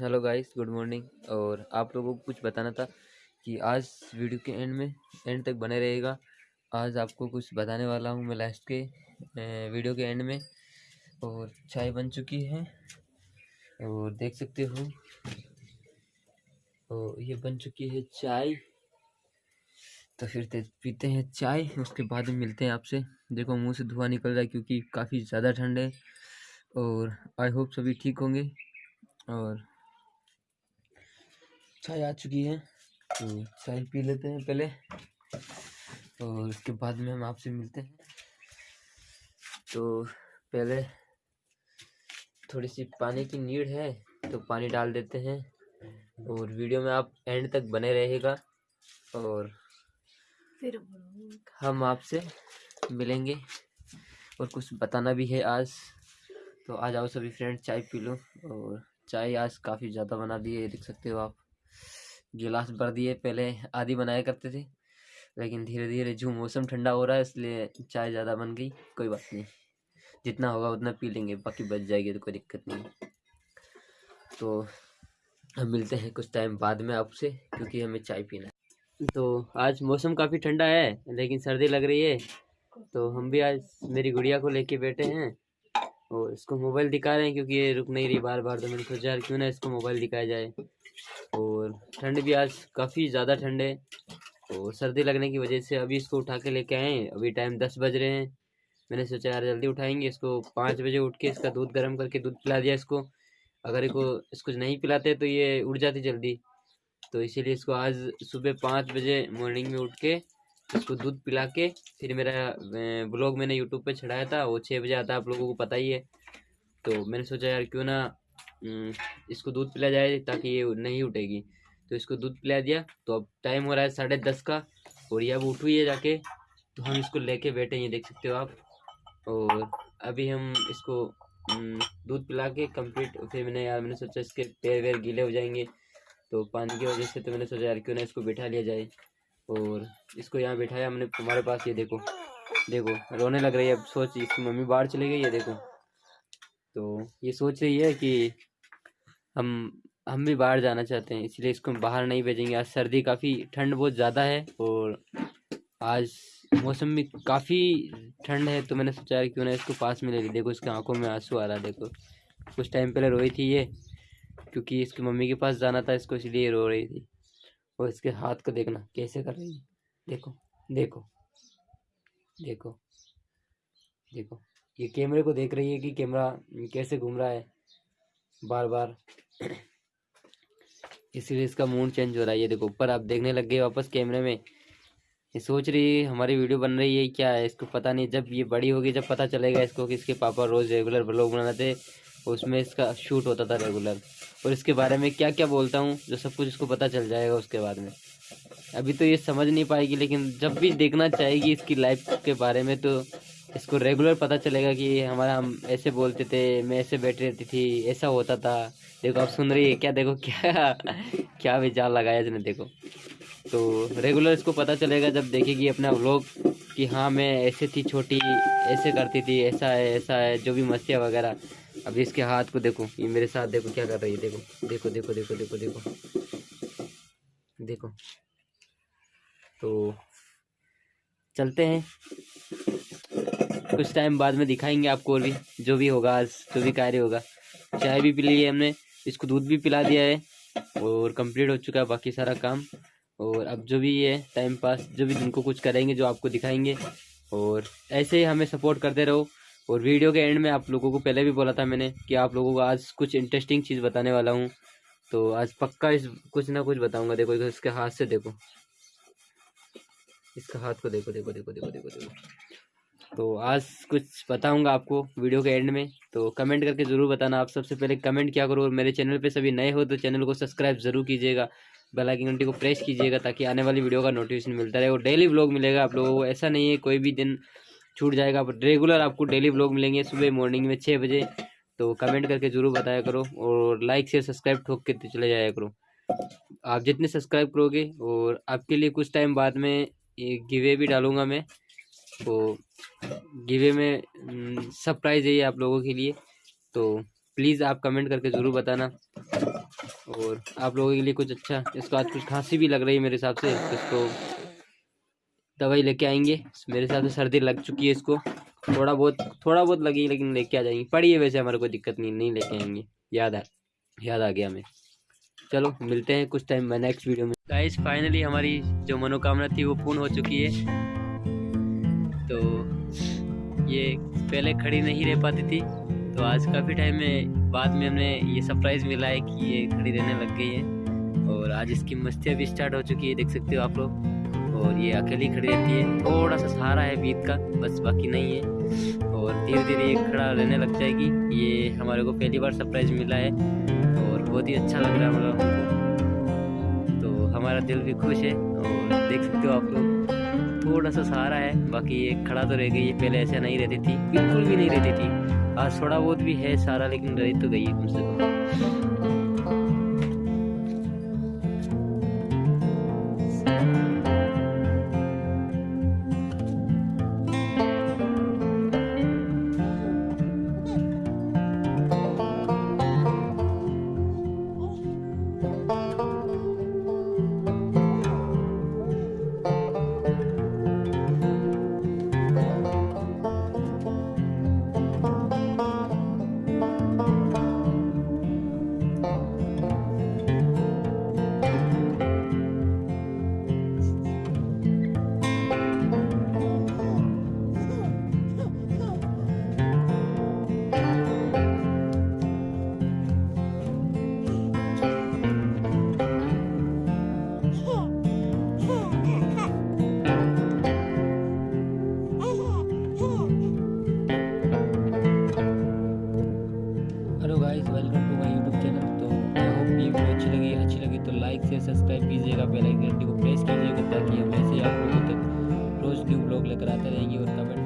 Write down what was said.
Hello guys, good morning. और आप लोगों को कुछ बताना था कि आज वीडियो के एंड में, एंड तक बने रहेगा। आज आपको कुछ बताने वाला हूँ मैं लास्ट के वीडियो के एंड में। और चाय बन चुकी है। और देख सकते हो और ये बन चुकी है चाय। तो फिर पीते हैं चाय, उसके बाद में मिलते हैं आपसे। देखो, मुँह से धुआँ निकल रहा है क्योंकि काफ़ी ज़्यादा ठंड है। और आई होप सभी ठीक होंगे। और चाय आ चुकी है। तो चाय पी लेते हैं पहले। और उसके बाद में हम आपसे मिलते हैं। तो पहले थोड़ी सी पानी की नीड है तो पानी डाल देते हैं। और वीडियो में आप एंड तक बने रहेगा और फिर हम आपसे मिलेंगे। और कुछ बताना भी है आज। तो आ जाओ सभी फ्रेंड चाय पी लो। और चाय आज काफ़ी ज़्यादा बना दी है देख सकते हो आप। गिलास भर दिए, पहले आधी बनाया करते थे, लेकिन धीरे धीरे जो मौसम ठंडा हो रहा है, इसलिए चाय ज़्यादा बन गई, कोई बात नहीं। जितना होगा उतना पी लेंगे, बाकी बच जाएगी तो कोई दिक्कत नहीं। तो हम मिलते हैं कुछ टाइम बाद में आपसे, क्योंकि हमें चाय पीना है। तो आज मौसम काफ़ी ठंडा है, लेकिन सर्दी लग रही है। तो हम भी आज मेरी गुड़िया को लेके बैठे हैं, और इसको मोबाइल दिखा रहे हैं, क्योंकि ये रुक नहीं रही बार बार तो मैंने सोचा क्यों ना इसको मोबाइल दिखाया जाए। और ठंड भी आज काफ़ी ज़्यादा ठंड है और सर्दी लगने की वजह से अभी इसको उठा के लेके आए हैं। अभी टाइम दस बज रहे हैं। मैंने सोचा यार जल्दी उठाएँगे इसको। पाँच बजे उठ के इसका दूध गर्म करके दूध पिला दिया इसको। अगर इसको इसको नहीं पिलाते तो ये उठ जाती जल्दी। तो इसीलिए इसको आज सुबह पाँच बजे मॉर्निंग में उठ के इसको दूध पिला के फिर मेरा ब्लॉग मैंने यूट्यूब पे चढ़ाया था। वो छः बजे आता आप लोगों को पता ही है। तो मैंने सोचा यार क्यों ना इसको दूध पिला जाए ताकि ये नहीं उठेगी। तो इसको दूध पिला दिया तो अब टाइम हो रहा है साढ़े दस का, और ये अब उठ हुई है जाके तो हम इसको लेके बैठे हैं देख सकते हो आप। और अभी हम इसको दूध पिला के कंप्लीट फिर मैंने यार, मैंने सोचा इसके पैर वैर गीले हो जाएँगे तो पानी की वजह से तो मैंने सोचा यार, क्यों ना इसको बिठा लिया जाए। और इसको यहाँ बिठाया हमने तुम्हारे पास, ये देखो देखो, रोने लग रही है, अब सोच इसकी मम्मी बाहर चली गई है, देखो। तो ये सोच रही है कि हम हम भी बाहर जाना चाहते हैं, इसलिए इसको हम बाहर नहीं भेजेंगे। आज सर्दी काफ़ी ठंड बहुत ज़्यादा है और आज मौसम में काफ़ी ठंड है तो मैंने सोचा क्यों ना इसको पास में ले ली। देखो, इसके आँखों में आँसू आ रहा है, देखो। कुछ टाइम पहले रोई थी ये, क्योंकि इसकी मम्मी के पास जाना था, इसको इसलिए रो रही थी। और इसके हाथ को देखना, कैसे कर रही है। देखो देखो देखो देखो। ये कैमरे को देख रही है कि कैमरा कैसे घूम रहा है बार बार इसीलिए इसका मूड चेंज हो रहा है। ये देखो, ऊपर आप देखने लग गए वापस कैमरे में। ये सोच रही है, हमारी वीडियो बन रही है क्या है? इसको पता नहीं, जब ये बड़ी होगी, जब पता चलेगा इसको कि इसके पापा रोज़ रेगुलर ब्लॉग बनाते उसमें इसका शूट होता था रेगुलर और इसके बारे में क्या क्या बोलता हूँ, जो सब कुछ इसको पता चल जाएगा उसके बाद में। अभी तो ये समझ नहीं पाएगी, लेकिन जब भी देखना चाहेगी इसकी लाइफ के बारे में तो इसको रेगुलर पता चलेगा कि हमारा हम ऐसे बोलते थे, मैं ऐसे बैठ रहती थी, ऐसा होता था। देखो, आप सुन रही है क्या? देखो, क्या क्या विचार लगाया इसने, देखो। तो रेगुलर इसको पता चलेगा जब देखेगी अपना व्लॉग कि हाँ मैं ऐसे थी छोटी, ऐसे करती थी, ऐसा है ऐसा है, जो भी मस्तियाँ वगैरह। अभी इसके हाथ को देखो, ये मेरे साथ देखो क्या कर रही है, देखो देखो देखो देखो देखो देखो। देखो। तो चलते हैं। कुछ टाइम बाद में दिखाएँगे आपको और भी, जो भी होगा आज, जो भी कार्य होगा। चाय भी पी ली है हमने, इसको दूध भी पिला दिया है और कंप्लीट हो चुका है बाकी सारा काम। और अब जो भी है टाइम पास जो भी जिनको कुछ करेंगे, जो आपको दिखाएँगे। और ऐसे ही हमें सपोर्ट करते रहो। और वीडियो के एंड में आप लोगों को पहले भी बोला था मैंने कि आप लोगों को आज कुछ इंटरेस्टिंग चीज़ बताने वाला हूँ। तो आज पक्का इस कुछ ना कुछ बताऊँगा। देखो, इसके हाथ से देखो। इसका हाथ को देखो देखो देखो देखो देखो देखो। तो आज कुछ बताऊँगा आपको वीडियो के एंड में। तो कमेंट करके ज़रूर बताना। आप सबसे पहले कमेंट क्या करो? और मेरे चैनल पे सभी नए हो तो चैनल को सब्सक्राइब ज़रूर कीजिएगा। बेल आइकन घंटी को प्रेस कीजिएगा ताकि आने वाली वीडियो का नोटिफिकेशन मिलता रहे। और डेली ब्लॉग मिलेगा आप लोगों को। ऐसा नहीं है कोई भी दिन छूट जाएगा। रेगुलर आपको डेली ब्लॉग मिलेंगे सुबह मॉर्निंग में छः बजे। तो कमेंट करके ज़रूर बताया करो। और लाइक शेयर सब्सक्राइब ठोक के तो चले जाया करो। आप जितने सब्सक्राइब करोगे और आपके लिए कुछ टाइम बाद में ये गिवे भी डालूँगा मैं। तो गिवे में सरप्राइज़ है ये आप लोगों के लिए। तो प्लीज़ आप कमेंट करके ज़रूर बताना। और आप लोगों के लिए कुछ अच्छा इसको आज कुछ खांसी भी लग रही है मेरे हिसाब से। इसको दवाई लेके आएँगे। मेरे हिसाब से सर्दी लग चुकी है इसको। थोड़ा बहुत थोड़ा बहुत लगी लेकिन लेके आ जाएँगे। पड़ी है वैसे, हमारे कोई दिक्कत नहीं नहीं लेके आएँगे। याद आ याद आ गया हमें। चलो, मिलते हैं कुछ टाइम में नेक्स्ट वीडियो में। गाइस फाइनली हमारी जो मनोकामना थी वो पूर्ण हो चुकी है। तो ये पहले खड़ी नहीं रह पाती थी। तो आज काफ़ी टाइम में बाद में हमें ये सरप्राइज़ मिला है कि ये खड़ी रहने लग गई है। और आज इसकी मस्तियाँ भी स्टार्ट हो चुकी है, देख सकते हो आप लोग। और ये अकेली खड़ी रहती है। थोड़ा सा सहारा है बीत का, बस बाकी नहीं है। और धीरे धीरे ये खड़ा रहने लग जाएगी। ये हमारे को पहली बार सरप्राइज़ मिला है। और बहुत ही अच्छा लग रहा है मतलब तो हमारा दिल भी खुश है और देख सकते हो आप लोग, थोड़ा सा सहारा है, बाकी ये खड़ा तो रह गई है, पहले ऐसे नहीं रहती थी, बिल्कुल भी नहीं रहती थी। आज थोड़ा बहुत भी है सारा लेकिन रह तो गई है कम से कम hello guys welcome to my YouTube channel तो आई होप वीडियो अच्छी लगी अच्छी लगी तो लाइक से सब्सक्राइब कीजिएगा बेल आइकन को प्रेस कीजिएगा ताकि हम ऐसे आपको रोज़ न्यू ब्लॉग लेकर आते रहेंगे और कमेंट